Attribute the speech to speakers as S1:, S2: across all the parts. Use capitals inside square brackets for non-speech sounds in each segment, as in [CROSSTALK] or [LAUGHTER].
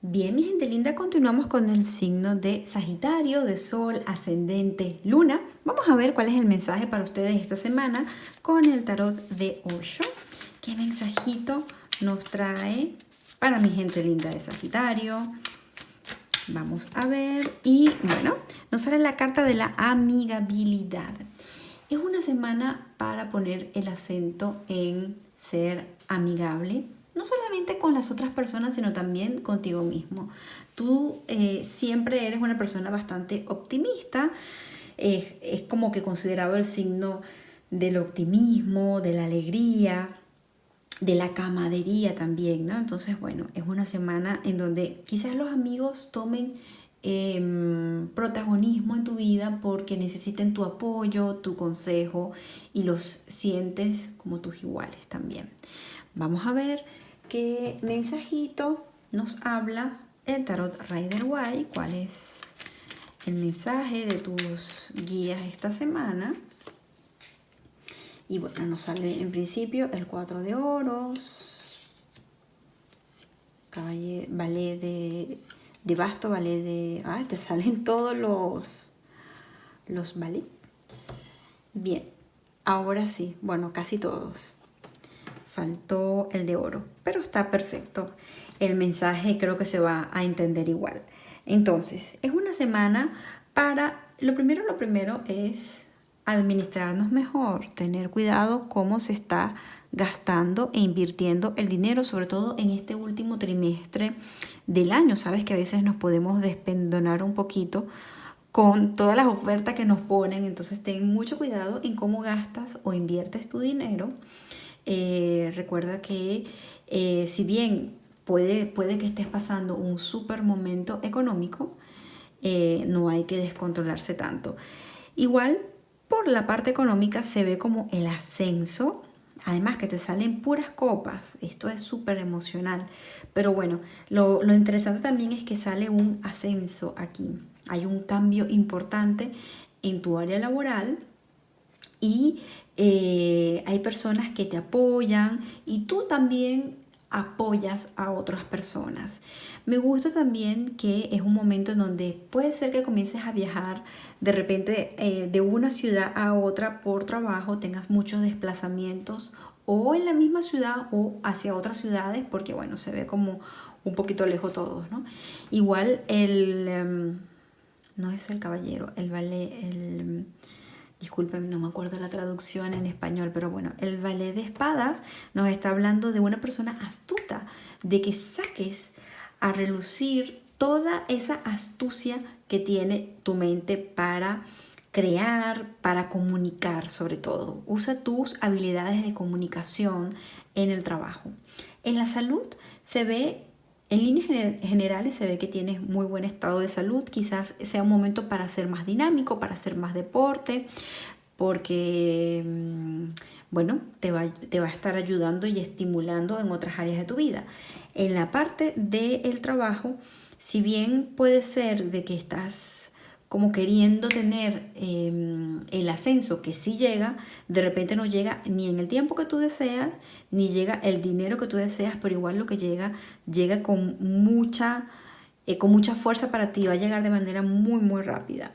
S1: Bien, mi gente linda, continuamos con el signo de Sagitario, de Sol, Ascendente, Luna. Vamos a ver cuál es el mensaje para ustedes esta semana con el tarot de Osho. ¿Qué mensajito nos trae para mi gente linda de Sagitario? Vamos a ver. Y bueno, nos sale la carta de la amigabilidad. Es una semana para poner el acento en ser amigable, no solamente con las otras personas, sino también contigo mismo. Tú eh, siempre eres una persona bastante optimista, es como que considerado el signo del optimismo, de la alegría, de la camadería también, ¿no? Entonces, bueno, es una semana en donde quizás los amigos tomen em, protagonismo en tu vida porque necesiten tu apoyo, tu consejo y los sientes como tus iguales también. Vamos a ver qué mensajito nos habla el tarot Rider White, cuál es el mensaje de tus guías esta semana. Y bueno, nos sale en principio el 4 de oros, caballo, ballet de, de basto, ballet de... Ah, te salen [LAUGHS] todos los, los. Bien, ahora sí, bueno, casi todos faltó el de oro, pero está perfecto. El mensaje creo que se va a entender igual. Entonces, es una semana para, lo primero, lo primero es administrarnos mejor, tener cuidado cómo se está gastando e invirtiendo el dinero, sobre todo en este último trimestre del año. Sabes que a veces nos podemos despendonar un poquito con todas las ofertas que nos ponen, entonces ten mucho cuidado en cómo gastas o inviertes tu dinero eh, recuerda que eh, si bien puede, puede que estés pasando un súper momento económico, eh, no hay que descontrolarse tanto. Igual, por la parte económica se ve como el ascenso, además que te salen puras copas, esto es súper emocional. Pero bueno, lo, lo interesante también es que sale un ascenso aquí. Hay un cambio importante en tu área laboral y eh, hay personas que te apoyan y tú también apoyas a otras personas. Me gusta también que es un momento en donde puede ser que comiences a viajar de repente eh, de una ciudad a otra por trabajo, tengas muchos desplazamientos o en la misma ciudad o hacia otras ciudades porque bueno, se ve como un poquito lejos todos, ¿no? Igual el, em, no es el caballero, el el disculpen, no me acuerdo la traducción en español, pero bueno, el ballet de espadas nos está hablando de una persona astuta, de que saques a relucir toda esa astucia que tiene tu mente para crear, para comunicar sobre todo. Usa tus habilidades de comunicación en el trabajo. En la salud se ve en líneas generales se ve que tienes muy buen estado de salud, quizás sea un momento para ser más dinámico, para hacer más deporte, porque, mm, bueno, te va, te va a estar ayudando y estimulando en otras áreas de tu vida. En la parte del trabajo, si bien puede ser de que estás como queriendo tener em, el ascenso que sí llega, de repente no llega ni en el tiempo que tú deseas, ni llega el dinero que tú deseas, pero igual lo que llega, llega con mucha, eh, con mucha fuerza para ti, va a llegar de manera muy, muy rápida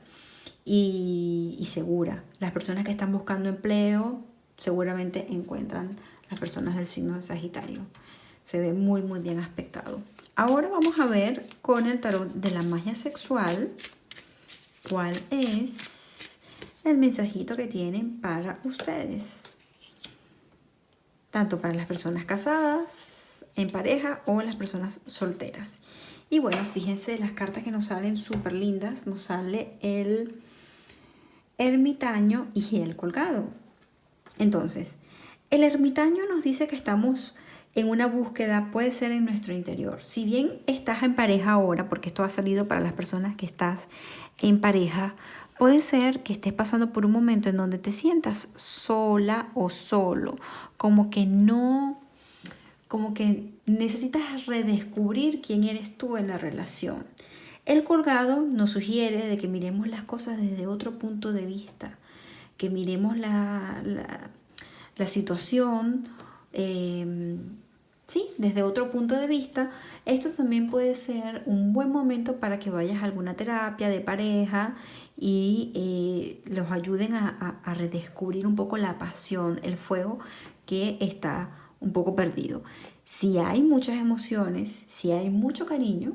S1: y, y segura. Las personas que están buscando empleo seguramente encuentran las personas del signo de Sagitario. Se ve muy, muy bien aspectado. Ahora vamos a ver con el tarot de la magia sexual cuál es el mensajito que tienen para ustedes. Tanto para las personas casadas, en pareja o las personas solteras. Y bueno, fíjense las cartas que nos salen súper lindas. Nos sale el ermitaño y el colgado. Entonces, el ermitaño nos dice que estamos en una búsqueda, puede ser en nuestro interior. Si bien estás en pareja ahora, porque esto ha salido para las personas que estás en pareja, puede ser que estés pasando por un momento en donde te sientas sola o solo, como que no, como que necesitas redescubrir quién eres tú en la relación. El colgado nos sugiere de que miremos las cosas desde otro punto de vista, que miremos la, la, situación eh, ¿sí? Desde otro punto de vista, esto también puede ser un buen momento para que vayas a alguna terapia de pareja y eh, los ayuden a, a redescubrir un poco la pasión, el fuego que está un poco perdido. Si hay muchas emociones, si hay mucho cariño,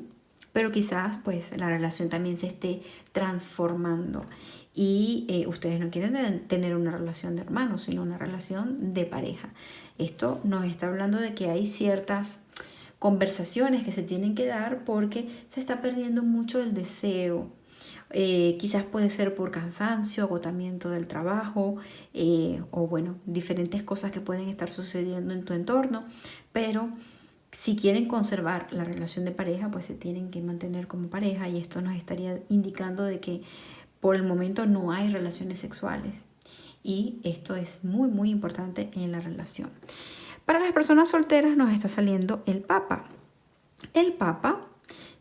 S1: pero quizás pues la relación también se esté transformando y eh, ustedes no quieren tener una relación de hermanos, sino una relación de pareja. Esto nos está hablando de que hay ciertas conversaciones que se tienen que dar porque se está perdiendo mucho el deseo. Eh, quizás puede ser por cansancio, agotamiento del trabajo eh, o bueno, diferentes cosas que pueden estar sucediendo en tu entorno, pero si quieren conservar la relación de pareja, pues se tienen que mantener como pareja y esto nos estaría indicando de que por el momento no hay relaciones sexuales y esto es muy muy importante en la relación. Para las personas solteras nos está saliendo el Papa. El Papa,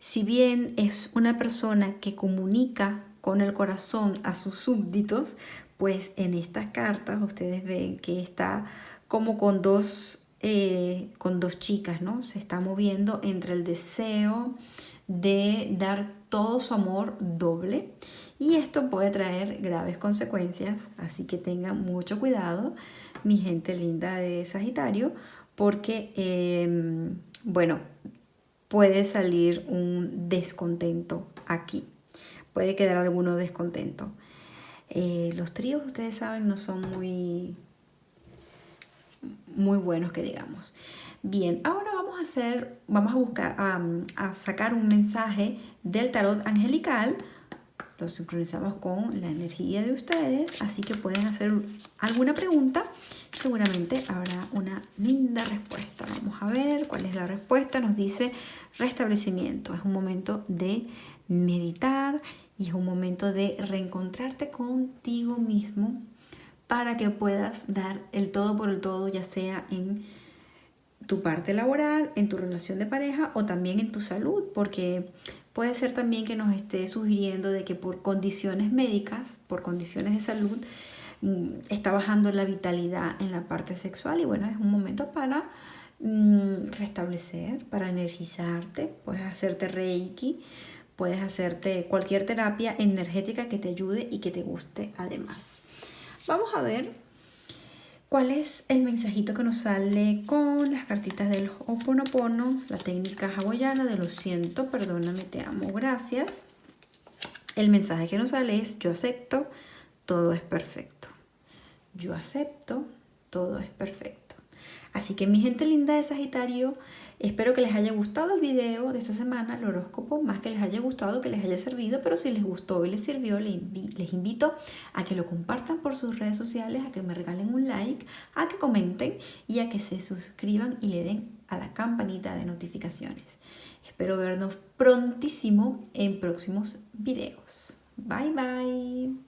S1: si bien es una persona que comunica con el corazón a sus súbditos, pues en estas cartas ustedes ven que está como con dos eh, con dos chicas, ¿no? Se está moviendo entre el deseo de dar todo su amor doble y esto puede traer graves consecuencias, así que tengan mucho cuidado, mi gente linda de Sagitario, porque, em, bueno, puede salir un descontento aquí, puede quedar alguno descontento. Eh, los tríos, ustedes saben, no son muy muy buenos que digamos. Bien, ahora vamos a hacer, vamos a buscar, a, sacar un mensaje del tarot angelical. Lo sincronizamos con la energía de ustedes, así que pueden hacer alguna pregunta. Seguramente habrá una linda respuesta. Vamos a ver cuál es la respuesta. Nos dice restablecimiento. Es un momento de meditar y es un momento de reencontrarte contigo mismo para que puedas dar el todo por el todo, ya sea en tu parte laboral, en tu relación de pareja o también en tu salud, porque puede ser también que nos esté sugiriendo de que por condiciones médicas, por condiciones de salud, mm, está bajando la vitalidad en la parte sexual y bueno, es un momento para mm, restablecer, para energizarte, puedes hacerte reiki, puedes hacerte cualquier terapia energética que te ayude y que te guste además. Vamos a ver cuál es el mensajito que nos sale con las cartitas del Ho'oponopono, la técnica hawaiana de lo siento, perdóname, te amo, gracias. El mensaje que nos sale es yo acepto, todo es perfecto. Yo acepto, todo es perfecto. Así que mi gente linda de Sagitario, Espero que les haya gustado el video de esta semana, el horóscopo, más que les haya gustado, que les haya servido, pero si les gustó y les sirvió, les, invito a que lo compartan por sus redes sociales, a que me regalen un like, a que comenten y a que se suscriban y le den a la campanita de notificaciones. Espero vernos prontísimo en próximos videos. Bye bye.